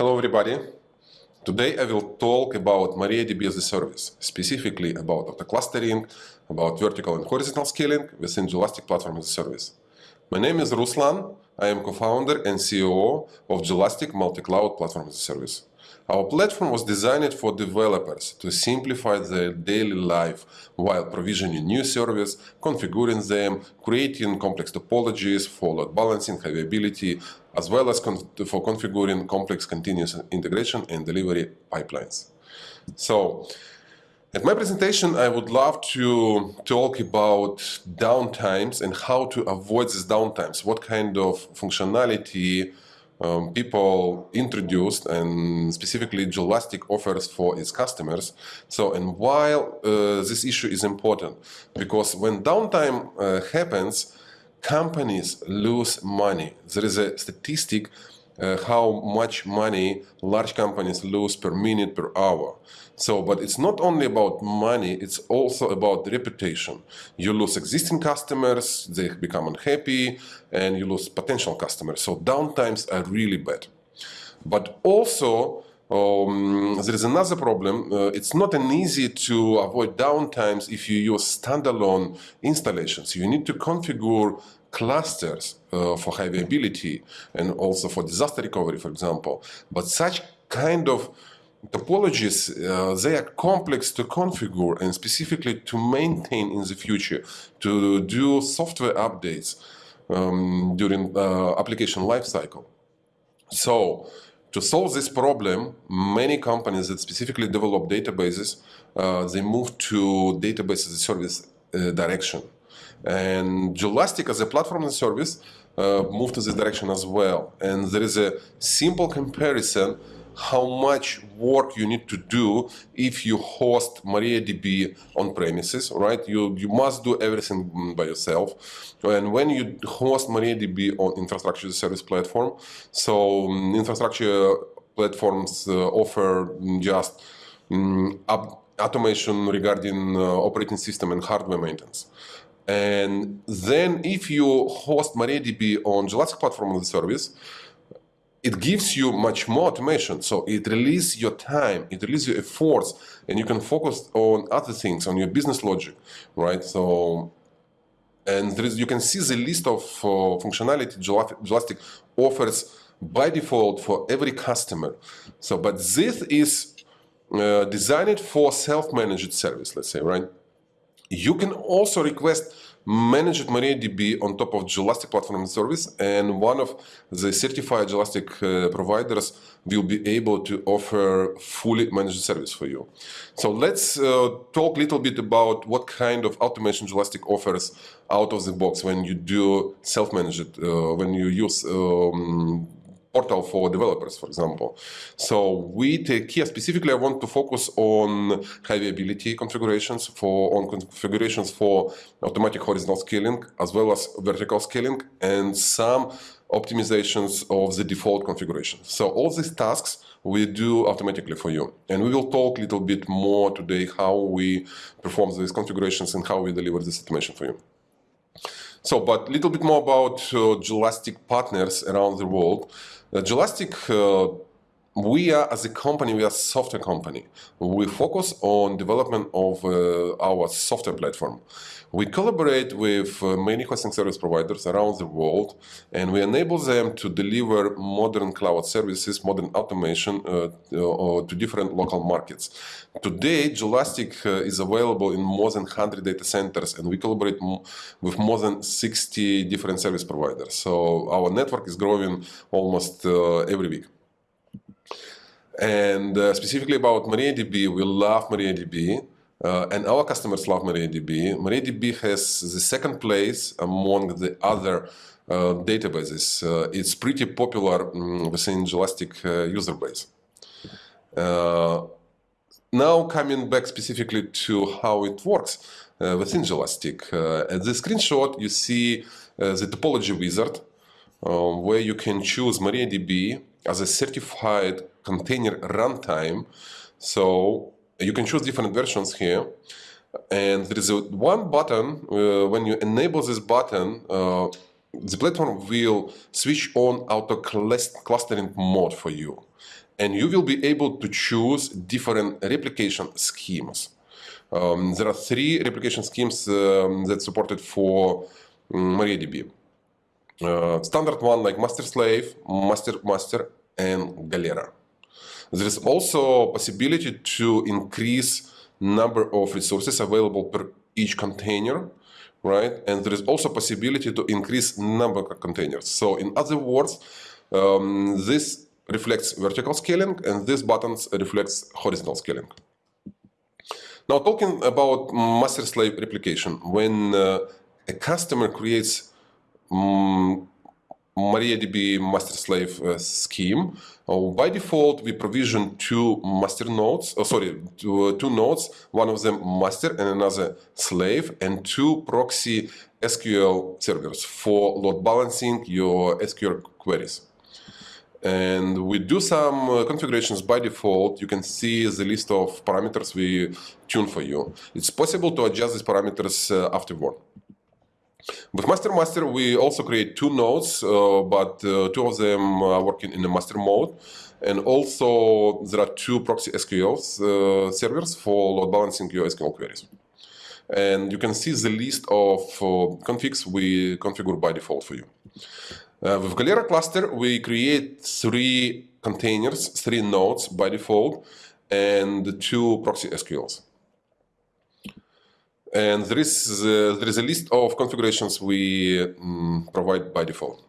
Hello everybody. Today I will talk about MariaDB as a service, specifically about the clustering, about vertical and horizontal scaling within Jelastic Platform as a Service. My name is Ruslan. I am co-founder and CEO of Jelastic Multi-Cloud Platform as a Service. Our platform was designed for developers to simplify their daily life while provisioning new service, configuring them, creating complex topologies for load balancing, availability, as well as con for configuring complex continuous integration and delivery pipelines. So, at my presentation, I would love to talk about downtimes and how to avoid these downtimes. What kind of functionality um, people introduced and specifically Jelastic offers for its customers. So, and while uh, this issue is important, because when downtime uh, happens, companies lose money. There is a statistic uh, how much money large companies lose per minute per hour. So, but it's not only about money, it's also about reputation. You lose existing customers, they become unhappy, and you lose potential customers. So downtimes are really bad. But also, um, there is another problem. Uh, it's not an easy to avoid downtimes if you use standalone installations. You need to configure clusters uh, for high availability and also for disaster recovery, for example. But such kind of topologies, uh, they are complex to configure and specifically to maintain in the future, to do software updates um, during uh, application lifecycle. So, to solve this problem, many companies that specifically develop databases, uh, they move to database as a service uh, direction. And Jelastic as a platform and service uh, moved to this direction as well. And there is a simple comparison how much work you need to do if you host MariaDB on premises, right? You, you must do everything by yourself. And when you host MariaDB on infrastructure as a service platform, so um, infrastructure platforms uh, offer just um, automation regarding uh, operating system and hardware maintenance. And then if you host MariaDB on Jelastic platform as a service, it gives you much more automation. So it releases your time, it releases your efforts, and you can focus on other things, on your business logic, right? So, and there is, you can see the list of uh, functionality Jelastic offers by default for every customer. So, but this is uh, designed for self-managed service, let's say, right? You can also request managed MariaDB on top of Jelastic Platform Service, and one of the certified Jelastic uh, providers will be able to offer fully managed service for you. So let's uh, talk a little bit about what kind of automation Jelastic offers out of the box when you do self-managed, uh, when you use um, portal for developers, for example. So we take here specifically, I want to focus on high availability configurations for on configurations for automatic horizontal scaling as well as vertical scaling and some optimizations of the default configuration. So all these tasks we do automatically for you. And we will talk a little bit more today how we perform these configurations and how we deliver this automation for you. So, but a little bit more about uh, Jelastic partners around the world. Uh, Jelastic, uh, we are as a company, we are a software company. We focus on development of uh, our software platform. We collaborate with uh, many hosting service providers around the world, and we enable them to deliver modern cloud services, modern automation uh, uh, to different local markets. Today, Jelastic uh, is available in more than 100 data centers, and we collaborate with more than 60 different service providers. So our network is growing almost uh, every week. And uh, specifically about MariaDB, we love MariaDB. Uh, and our customers love MariaDB. MariaDB has the second place among the other uh, databases. Uh, it's pretty popular um, within Jelastic uh, user base. Uh, now coming back specifically to how it works uh, within Jelastic. at the screenshot you see the topology wizard where you can choose MariaDB as a certified container runtime. So you can choose different versions here. And there is a one button, uh, when you enable this button, uh, the platform will switch on auto clustering mode for you. and you will be able to choose different replication schemes. Um, there are three replication schemes um, that supported for um, MariaDB. Uh, standard one like master slave, master master, and Galera. There is also possibility to increase number of resources available per each container, right? And there is also possibility to increase number of containers. So in other words, um, this reflects vertical scaling and this buttons reflects horizontal scaling. Now talking about master-slave replication, when uh, a customer creates um, MariaDB master-slave uh, scheme, uh, by default we provision two master nodes, oh, sorry, two, uh, two nodes, one of them master and another slave, and two proxy SQL servers for load balancing your SQL queries and we do some uh, configurations by default. You can see the list of parameters we tune for you. It's possible to adjust these parameters uh, afterward. With Master Master, we also create two nodes, uh, but uh, two of them are working in the master mode. And also, there are two proxy SQL uh, servers for load balancing your SQL queries. And you can see the list of uh, configs we configure by default for you. Uh, with Galera cluster, we create three containers, three nodes by default, and two proxy SQLs. And there is, uh, there is a list of configurations we um, provide by default.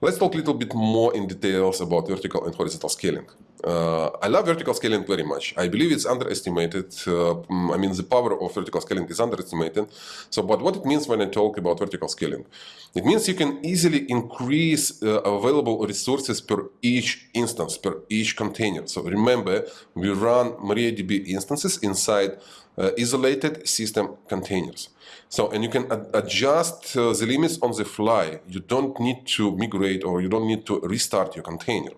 Let's talk a little bit more in details about vertical and horizontal scaling. Uh, I love vertical scaling very much. I believe it's underestimated. Uh, mm, I mean, the power of vertical scaling is underestimated. So, but what it means when I talk about vertical scaling? It means you can easily increase uh, available resources per each instance, per each container. So remember, we run MariaDB instances inside uh, isolated system containers. So, and you can ad adjust uh, the limits on the fly. You don't need to migrate or you don't need to restart your container.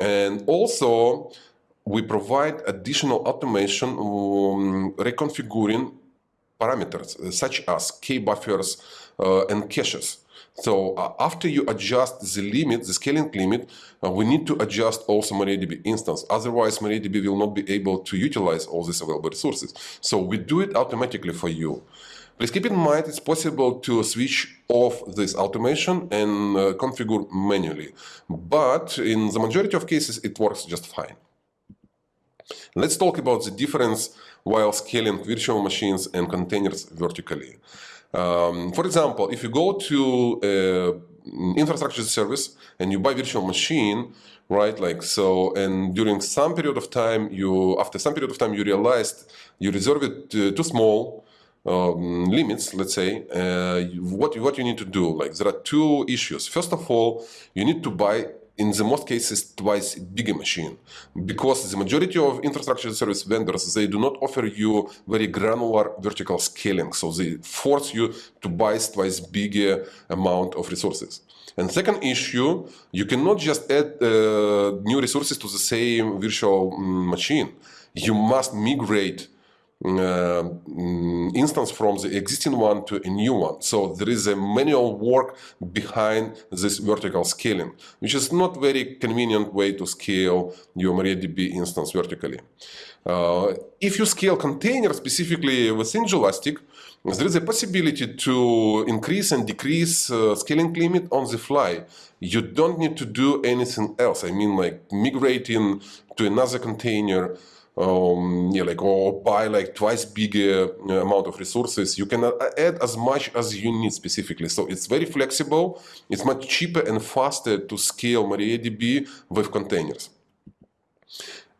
And also, we provide additional automation um, reconfiguring parameters uh, such as key buffers uh, and caches. So uh, after you adjust the limit, the scaling limit, uh, we need to adjust also MariaDB instance. Otherwise, MariaDB will not be able to utilize all these available resources. So we do it automatically for you. Please keep in mind it's possible to switch off this automation and uh, configure manually. But in the majority of cases, it works just fine. Let's talk about the difference while scaling virtual machines and containers vertically. Um, for example, if you go to uh, infrastructure service and you buy virtual machine, right? Like so, and during some period of time, you after some period of time, you realized you reserve it too small um, limits. Let's say uh, what what you need to do. Like there are two issues. First of all, you need to buy in the most cases twice bigger machine because the majority of infrastructure service vendors they do not offer you very granular vertical scaling so they force you to buy twice bigger amount of resources and second issue you cannot just add uh, new resources to the same virtual mm, machine you must migrate uh, mm, instance from the existing one to a new one. So there is a manual work behind this vertical scaling, which is not very convenient way to scale your MariaDB instance vertically. Uh, if you scale containers specifically within Jelastic, there is a possibility to increase and decrease uh, scaling limit on the fly. You don't need to do anything else. I mean, like migrating to another container, um, yeah, like or buy like twice bigger uh, amount of resources. You can add as much as you need specifically. So it's very flexible. It's much cheaper and faster to scale MariaDB with containers.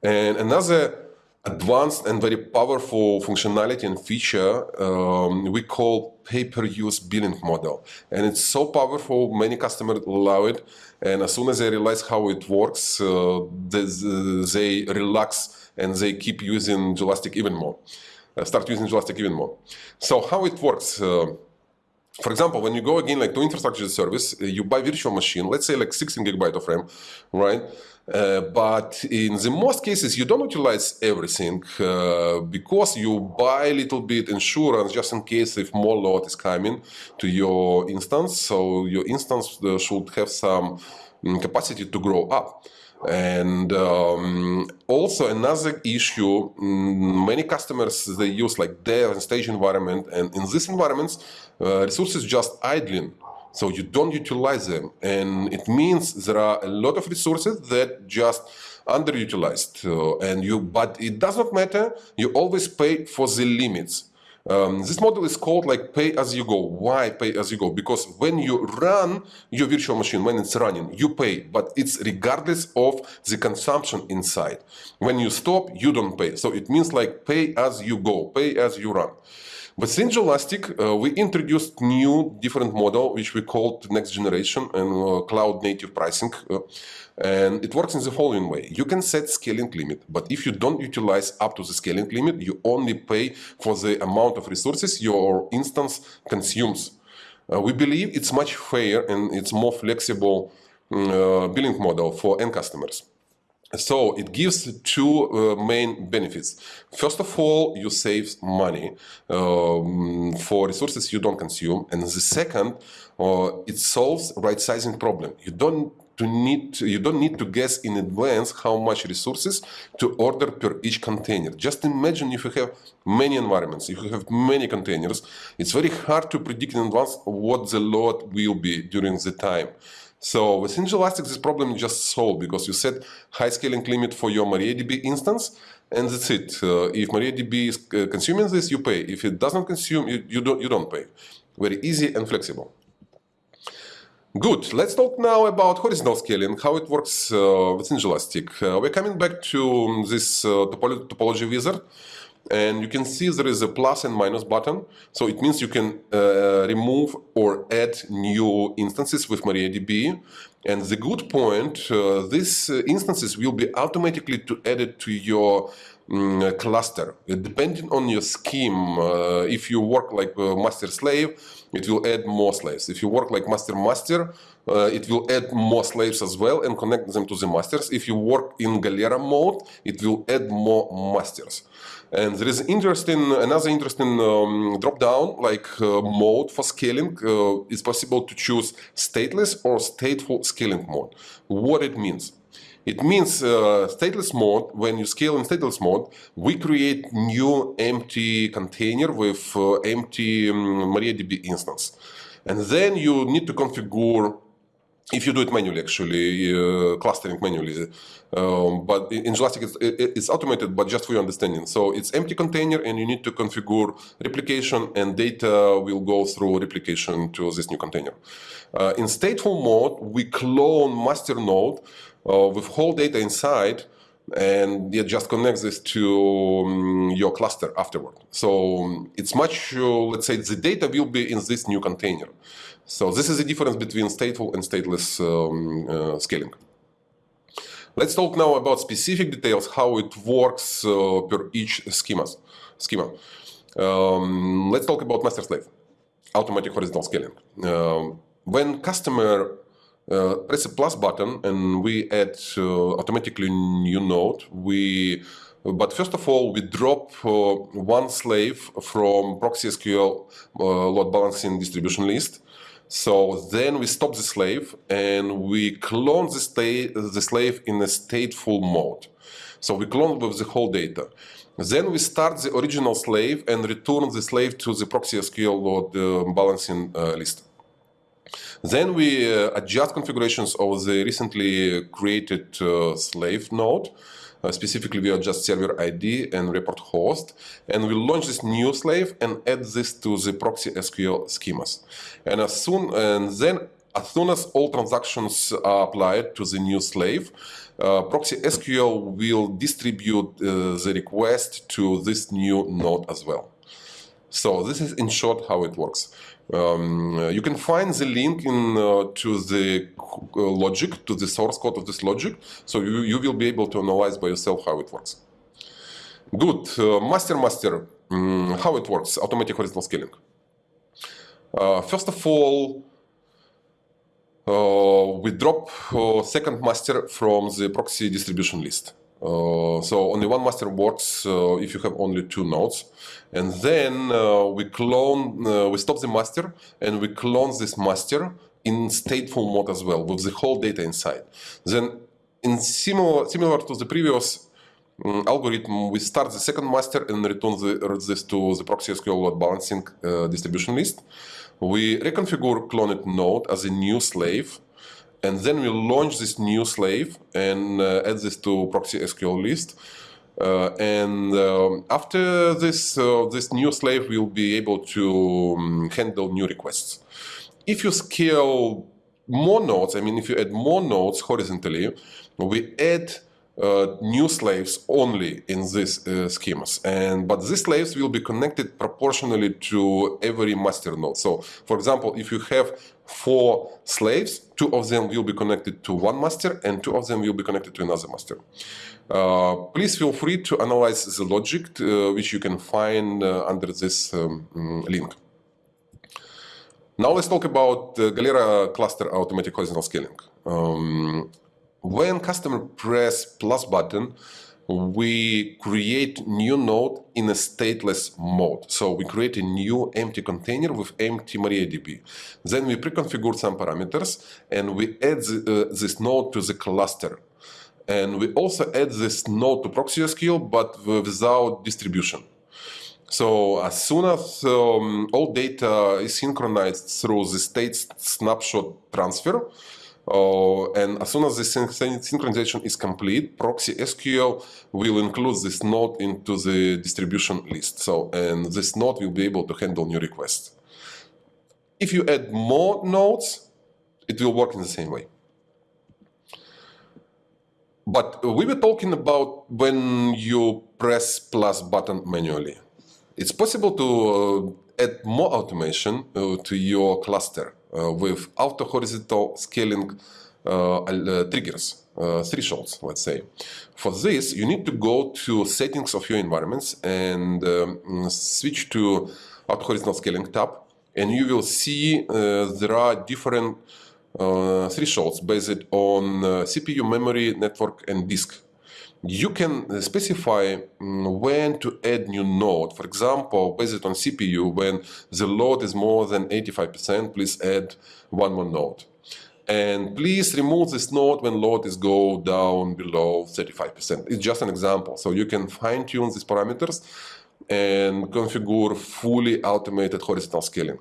And another advanced and very powerful functionality and feature um, we call pay-per-use billing model. And it's so powerful, many customers allow it. And as soon as they realize how it works, uh, they, they relax and they keep using Jelastic even more, uh, start using Jelastic even more. So how it works? Uh, for example, when you go again like to infrastructure service, uh, you buy virtual machine, let's say like 16 gigabyte of RAM, right? Uh, but in the most cases, you don't utilize everything uh, because you buy a little bit insurance just in case if more load is coming to your instance. So your instance uh, should have some mm, capacity to grow up. And um, also another issue, mm, many customers, they use like dev and stage environment. And in these environments, uh, resources just idling. So you don't utilize them. And it means there are a lot of resources that just underutilized. Uh, and you, but it does not matter. You always pay for the limits. Um, this model is called like pay as you go. Why pay as you go? Because when you run your virtual machine, when it's running, you pay, but it's regardless of the consumption inside. When you stop, you don't pay. So it means like pay as you go, pay as you run. But since Jelastic, uh, we introduced new different model, which we called next generation and uh, cloud native pricing. Uh, and it works in the following way. You can set scaling limit, but if you don't utilize up to the scaling limit, you only pay for the amount of resources your instance consumes. Uh, we believe it's much fair and it's more flexible mm, billing model for end customers. So it gives two uh, main benefits. First of all, you save money um, for resources you don't consume, and the second, uh, it solves right sizing problem. You don't to need to, you don't need to guess in advance how much resources to order per each container. Just imagine if you have many environments, if you have many containers, it's very hard to predict in advance what the load will be during the time. So with Jelastic, this problem is just solved because you set high scaling limit for your MariaDB instance, and that's it. Uh, if MariaDB is uh, consuming this, you pay. If it doesn't consume, you, you, don't, you don't pay. Very easy and flexible. Good. Let's talk now about horizontal scaling, how it works uh, within Jelastic. Uh, we're coming back to this uh, topology wizard. And you can see there is a plus and minus button. So it means you can uh, remove or add new instances with MariaDB. And the good point, uh, these uh, instances will be automatically to added to your um, cluster. Depending on your scheme, uh, if you work like master slave, it will add more slaves. If you work like master master, uh, it will add more slaves as well and connect them to the masters. If you work in Galera mode, it will add more masters. And there is interesting another interesting um, drop down like uh, mode for scaling. Uh, it's possible to choose stateless or stateful scaling mode. What it means? It means uh, stateless mode, when you scale in stateless mode, we create new empty container with uh, empty um, MariaDB instance. And then you need to configure if you do it manually, actually, uh, clustering manually. Um, but in Jelastic, it's, it's, automated, but just for your understanding. So it's empty container, and you need to configure replication, and data will go through replication to this new container. Uh, in stateful mode, we clone master node uh, with whole data inside, and it just connects this to um, your cluster afterward. So um, it's much, uh, let's say, the data will be in this new container. So this is the difference between stateful and stateless um, uh, scaling. Let's talk now about specific details, how it works uh, per each schemas, schema. Um, let's talk about master slave, automatic horizontal scaling. Um, when customer uh, press a plus button and we add uh, automatically new node, we but first of all, we drop uh, one slave from proxy SQL uh, load balancing distribution list so then we stop the slave and we clone the, the slave in a stateful mode. So we clone with the whole data. Then we start the original slave and return the slave to the proxy SQL load uh, balancing uh, list. Then we uh, adjust configurations of the recently created uh, slave node uh, specifically, we adjust server ID and report host, and we launch this new slave and add this to the proxy SQL schemas. And as soon and then as soon as all transactions are applied to the new slave, uh, proxy SQL will distribute uh, the request to this new node as well. So this is in short how it works. Um, you can find the link in uh, to the uh, logic, to the source code of this logic, so you, you will be able to analyze by yourself how it works. Good. Uh, master master, um, how it works, automatic horizontal scaling. Uh, first of all, uh, we drop uh, second master from the proxy distribution list. Uh, so only one master works uh, if you have only two nodes. And then uh, we clone, we stop the master and we clone this master in stateful mode as well with the whole data inside. Then in similar, similar to the previous um, algorithm, we start the second master and return the, this to the proxy SQL load balancing uh, distribution list. We reconfigure cloned node as a new slave, and then we launch this new slave and uh, add this to proxy SQL list. Uh, and um, after this, uh, this new slave will be able to um, handle new requests. If you scale more nodes, I mean, if you add more nodes horizontally, we add uh, new slaves only in these uh, schemas. And but these slaves will be connected proportionally to every master node. So, for example, if you have four slaves, two of them will be connected to one master, and two of them will be connected to another master. Uh, please feel free to analyze the logic, uh, which you can find uh, under this um, mm, link. Now let's talk about Galera cluster automatic horizontal scaling. Um, when customer press plus button, we create new node in a stateless mode. So we create a new empty container with empty MariaDB. Then we pre-configure some parameters and we add the, uh, this node to the cluster. And we also add this node to ProxySQL, but without distribution. So as soon as um, all data is synchronized through the state snapshot transfer, uh, and as soon as the synchronization is complete, Proxy SQL will include this node into the distribution list. So, and this node will be able to handle new requests. If you add more nodes, it will work in the same way. But we were talking about when you press plus button manually. It's possible to uh, add more automation uh, to your cluster. Uh, with auto horizontal scaling uh, uh, triggers, thresholds, let's say. For this, you need to go to settings of your environments and um, switch to auto horizontal scaling tab, and you will see there are different uh, thresholds based on uh, CPU, memory, network, and disk you can specify mm, when to add new node. For example, based on CPU, when the load is more than 85%, please add one more node. And please remove this node when load is go down below 35%. It's just an example. So you can fine tune these parameters and configure fully automated horizontal scaling.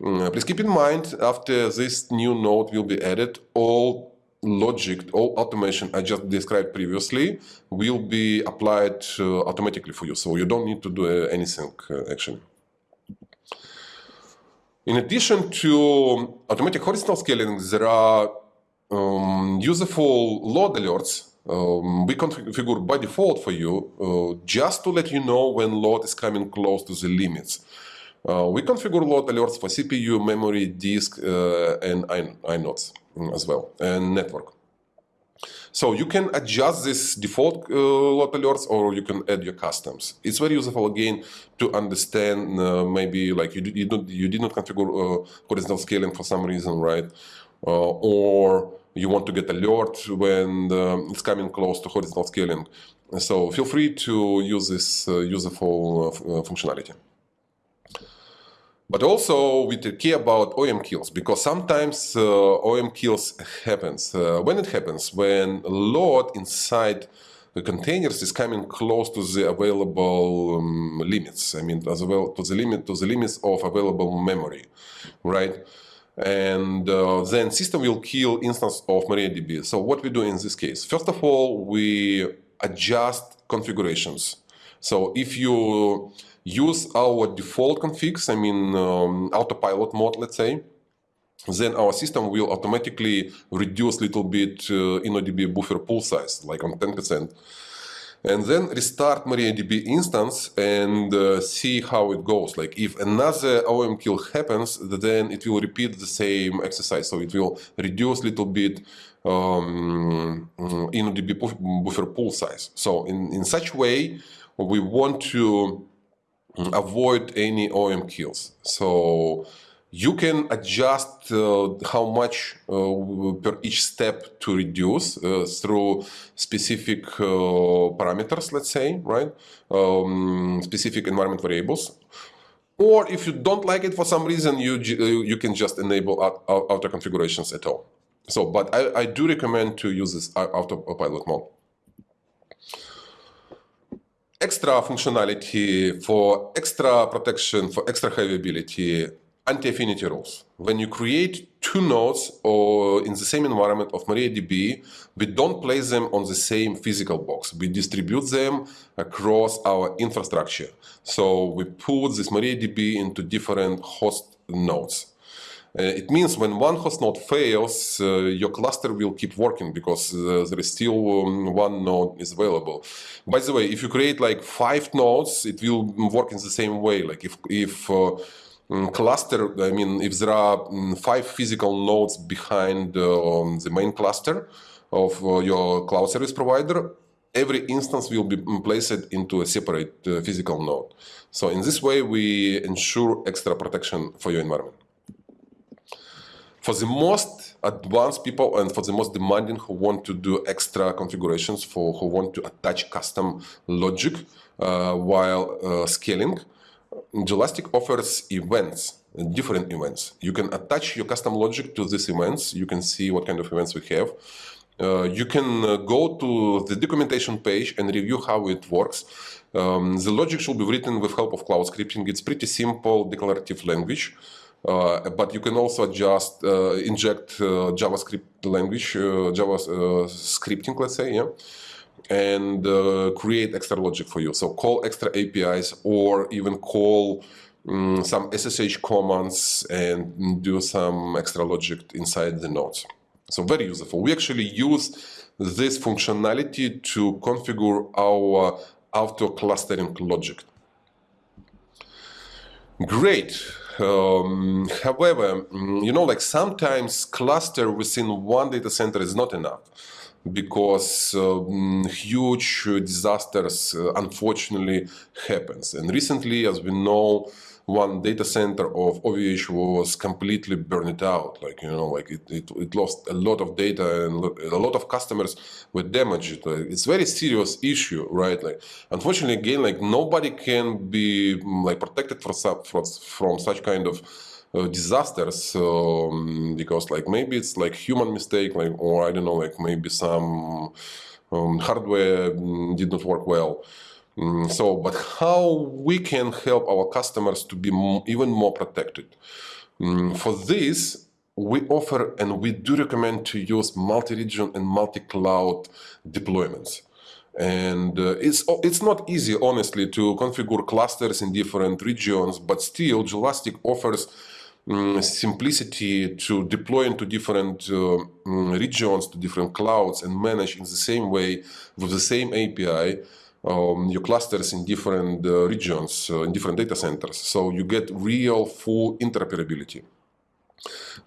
Mm, please keep in mind, after this new node will be added, all logic, all automation I just described previously will be applied uh, automatically for you. So you don't need to do uh, anything uh, actually. In addition to automatic horizontal scaling, there are um, useful load alerts um, we configure by default for you uh, just to let you know when load is coming close to the limits. Uh, we configure load alerts for CPU, memory, disk, uh, and inodes as well, and network. So you can adjust this default uh, load alerts or you can add your customs. It's very useful again to understand uh, maybe like you, you, don't, you did not configure uh, horizontal scaling for some reason, right? Uh, or you want to get alert when um, it's coming close to horizontal scaling. So feel free to use this uh, useful uh, functionality. But also we take care about OOM kills because sometimes uh, OOM kills happens. Uh, when it happens, when load inside the containers is coming close to the available um, limits. I mean, as well to the limit to the limits of available memory, right? And uh, then system will kill instance of MariaDB. So what we do in this case? First of all, we adjust configurations. So if you use our default configs, I mean um, autopilot mode, let's say, then our system will automatically reduce a little bit uh, InnoDB buffer pool size, like on 10%. And then restart MariaDB instance and uh, see how it goes. Like if another OOM kill happens, then it will repeat the same exercise. So it will reduce a little bit um, InnoDB buffer pool size. So in, in such way, we want to avoid any OOM kills. So you can adjust uh, how much uh, per each step to reduce uh, through specific uh, parameters, let's say, right? Um, specific environment variables. Or if you don't like it for some reason, you, you can just enable auto configurations at all. So, but I, I do recommend to use this autopilot mode. Extra functionality for extra protection, for extra heavy anti-affinity rules. When you create two nodes or in the same environment of MariaDB, we don't place them on the same physical box. We distribute them across our infrastructure. So we put this MariaDB into different host nodes. Uh, it means when one host node fails, uh, your cluster will keep working because uh, there is still um, one node is available. By the way, if you create like five nodes, it will work in the same way. Like if if um, cluster, I mean, if there are um, five physical nodes behind um, the main cluster of uh, your cloud service provider, every instance will be placed into a separate uh, physical node. So in this way, we ensure extra protection for your environment for the most advanced people and for the most demanding who want to do extra configurations for who want to attach custom logic uh, while uh, scaling, Jelastic offers events, different events. You can attach your custom logic to these events. You can see what kind of events we have. Uh, you can uh, go to the documentation page and review how it works. Um, the logic should be written with help of cloud scripting. It's pretty simple declarative language. Uh, but you can also just uh, inject uh, JavaScript language, Java scripting, let's say, yeah, and create extra logic for you. So call extra APIs or even call um, some SSH commands and do some extra logic inside the nodes. So very useful. We actually use this functionality to configure our auto clustering logic. Great. Um, however, mm, you know, like sometimes cluster within one data center is not enough because um, huge disasters uh, unfortunately happens. And recently, as we know, one data center of OVH was completely burned out. Like, you know, like it, it, it lost a lot of data and a lot of customers were damaged. It's very serious issue, right? Like, unfortunately, again, like nobody can be like protected from, from, from such kind of uh, disasters um, because like maybe it's like human mistake like or I don't know like maybe some um, hardware mm, did not work well Mm, so, but how we can help our customers to be even more protected? Mm, for this, we offer and we do recommend to use multi-region and multi-cloud deployments. And uh, it's, it's not easy, honestly, to configure clusters in different regions, but still, Jelastic offers um, simplicity to deploy into different uh, regions, to different clouds, and manage in the same way with the same API um, your clusters in different uh, regions, uh, in different data centers. So you get real full interoperability.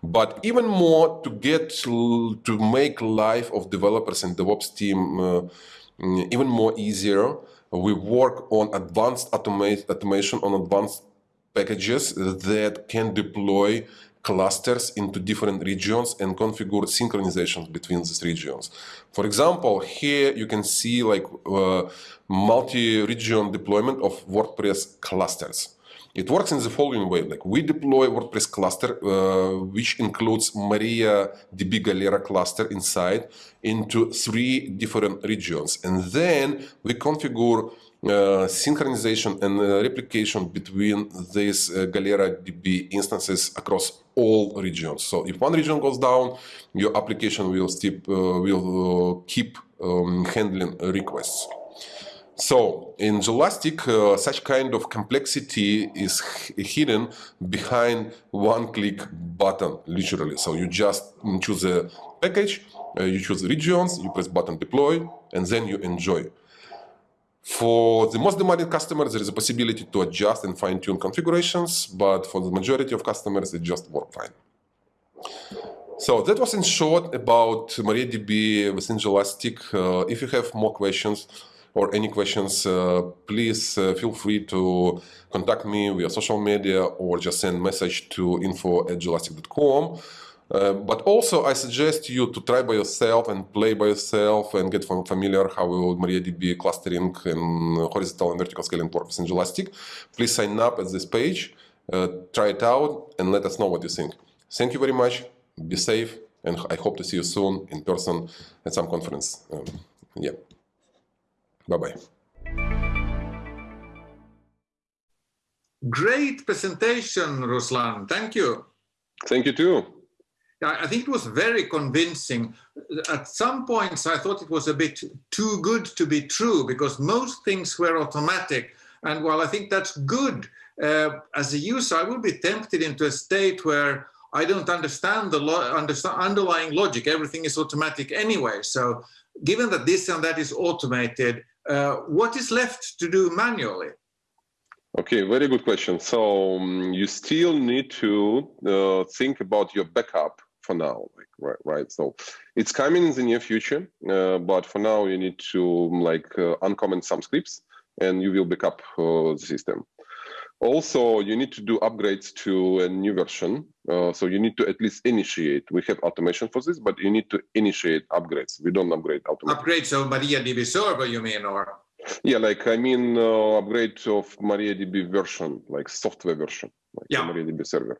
But even more to get to, make life of developers and DevOps team uh, mm, even more easier, we work on advanced automate, automation on advanced packages that can deploy clusters into different regions and configure synchronizations between these regions. For example, here you can see like uh, multi-region deployment of WordPress clusters. It works in the following way, like we deploy WordPress cluster, uh, which includes MariaDB Galera cluster inside into three different regions. And then we configure uh, synchronization and uh, replication between these uh, Galera DB instances across all regions. So if one region goes down, your application will, steep, uh, will uh, keep um, handling requests. So in Jelastic, uh, such kind of complexity is hidden behind one-click button, literally. So you just choose a package, you choose regions, you press button deploy, and then you enjoy. For the most demanding customers, there is a possibility to adjust and fine-tune configurations, but for the majority of customers, it just works fine. So that was in short about MariaDB within Jelastic. Uh, if you have more questions or any questions, uh, please uh, feel free to contact me via social media or just send message to info at jelastic.com. Uh, but also, I suggest you to try by yourself and play by yourself and get familiar how MariaDB clustering and horizontal and vertical scaling works in Jelastic. Please sign up at this page, uh, try it out, and let us know what you think. Thank you very much. Be safe and I hope to see you soon in person at some conference. Um, yeah. Bye-bye. Great presentation, Ruslan. Thank you. Thank you too. I think it was very convincing. At some points, I thought it was a bit too good to be true because most things were automatic. And while I think that's good, uh, as a user, I will be tempted into a state where I don't understand the lo understand underlying logic. Everything is automatic anyway. So given that this and that is automated, uh, what is left to do manually? Okay, very good question. So um, you still need to uh, think about your backup for now, like right, right. So it's coming in the near future, uh, but for now you need to like uh, uncomment some scripts, and you will backup uh, the system. Also, you need to do upgrades to a new version. Uh, so you need to at least initiate. We have automation for this, but you need to initiate upgrades. We don't upgrade automatically. Upgrades of MariaDB server, you mean, or? Yeah, like I mean, uh, upgrade of MariaDB version, like software version, like yeah. MariaDB server.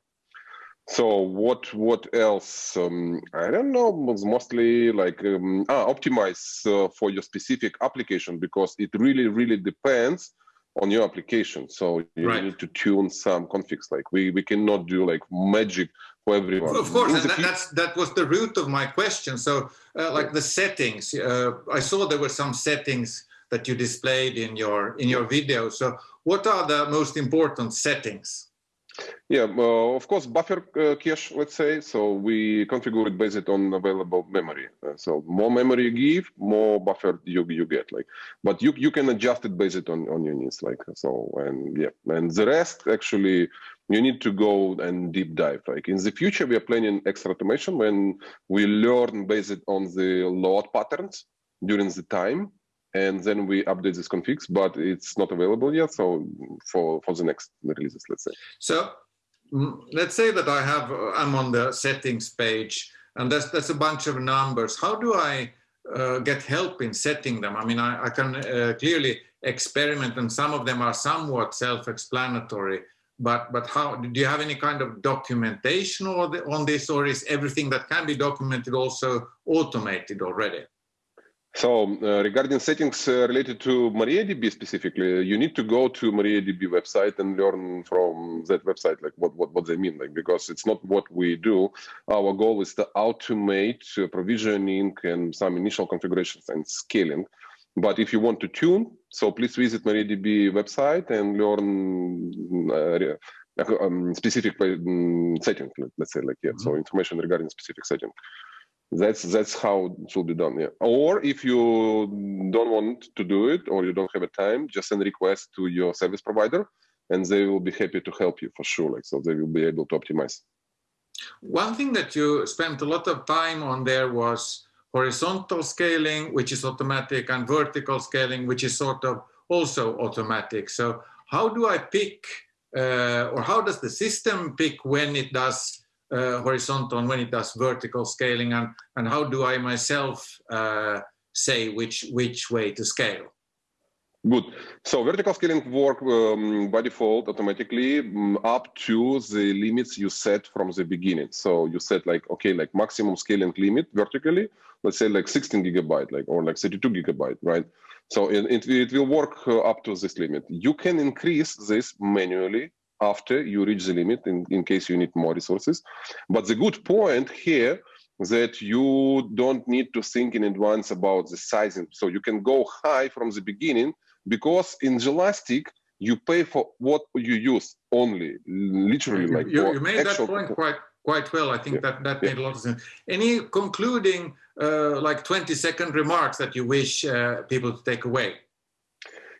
So what what else? Um, I don't know. It's mostly like um, ah, optimize uh, for your specific application because it really really depends on your application. So you right. need to tune some configs. Like we, we cannot do like magic for everyone. Of course, and that, that's that was the root of my question. So uh, like the settings, uh, I saw there were some settings that you displayed in your in your video. So what are the most important settings? Yeah, uh, of course, buffer uh, cache, let's say. So we configure it based on available memory. Uh, so more memory you give, more buffer you, you get. Like, but you you can adjust it based on on your needs. Like so, and yeah, and the rest actually you need to go and deep dive. Like in the future, we are planning extra automation when we learn based on the load patterns during the time and then we update this configs, but it's not available yet. So for, for the next releases, let's say. So mm, let's say that I have, uh, I'm on the settings page and that's, that's a bunch of numbers. How do I uh, get help in setting them? I mean, I, I can uh, clearly experiment and some of them are somewhat self-explanatory, but, but how, do you have any kind of documentation on this or is everything that can be documented also automated already? So uh, regarding settings uh, related to MariaDB specifically, you need to go to MariaDB website and learn from that website, like what, what, what they mean, like, because it's not what we do. Our goal is to automate uh, provisioning and some initial configurations and scaling. But if you want to tune, so please visit MariaDB website and learn uh, um, specific um, setting, let's say like, yeah, mm -hmm. so information regarding specific setting that's that's how it should be done yeah. Or if you don't want to do it or you don't have a time just send a request to your service provider and they will be happy to help you for sure like so they will be able to optimize. One thing that you spent a lot of time on there was horizontal scaling which is automatic and vertical scaling which is sort of also automatic. So how do i pick uh, or how does the system pick when it does uh, horizontal and when it does vertical scaling and, and how do I myself uh, say which, which way to scale? Good. So vertical scaling work um, by default automatically um, up to the limits you set from the beginning. So you set like, okay, like maximum scaling limit vertically, let's say like 16 gigabyte, like, or like 32 gigabyte, right? So it, it, it will work uh, up to this limit. You can increase this manually after you reach the limit in, in case you need more resources. But the good point here that you don't need to think in advance about the sizing. So you can go high from the beginning because in Jelastic, you pay for what you use only, literally like you, you made that point quite quite well. I think yeah. that that yeah. made a lot of sense. Any concluding uh, like 20 second remarks that you wish uh, people to take away?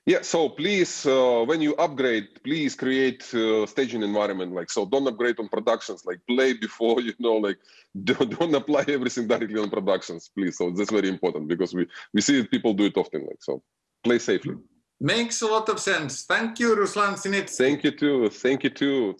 Yeah, so please, uh, when you upgrade, please create uh, staging environment. Like, so don't upgrade on productions, like play before, you know, like don't, don't apply everything directly on productions, please. So that's very important because we, we see people do it often. Like, so play safely. Makes a lot of sense. Thank you, Ruslan Sinitsky. Thank you too. Thank you too.